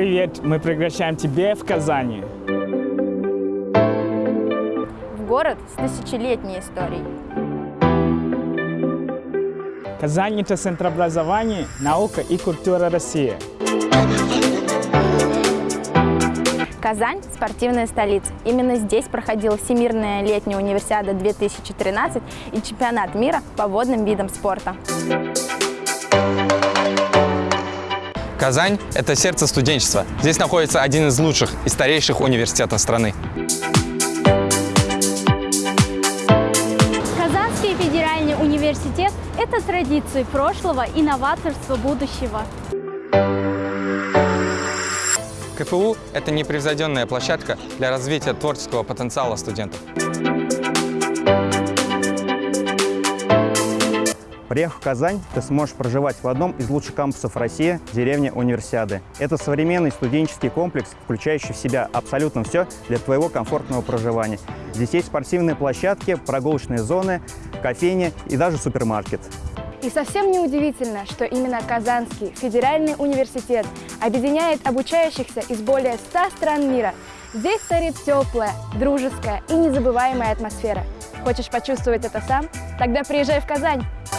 Привет, мы приглашаем тебя в Казани. В город с тысячелетней историей. Казань – это центр образования, наука и культура России. Казань – спортивная столица. Именно здесь проходила Всемирная летняя универсиада 2013 и чемпионат мира по водным видам спорта. Казань – это сердце студенчества. Здесь находится один из лучших и старейших университетов страны. Казанский федеральный университет – это традиции прошлого и новаторство будущего. КФУ – это непревзойденная площадка для развития творческого потенциала студентов. Приехав в Казань, ты сможешь проживать в одном из лучших кампусов России – деревня Универсиады. Это современный студенческий комплекс, включающий в себя абсолютно все для твоего комфортного проживания. Здесь есть спортивные площадки, прогулочные зоны, кофейни и даже супермаркет. И совсем не удивительно, что именно Казанский федеральный университет объединяет обучающихся из более 100 стран мира. Здесь царит теплая, дружеская и незабываемая атмосфера. Хочешь почувствовать это сам? Тогда приезжай в Казань!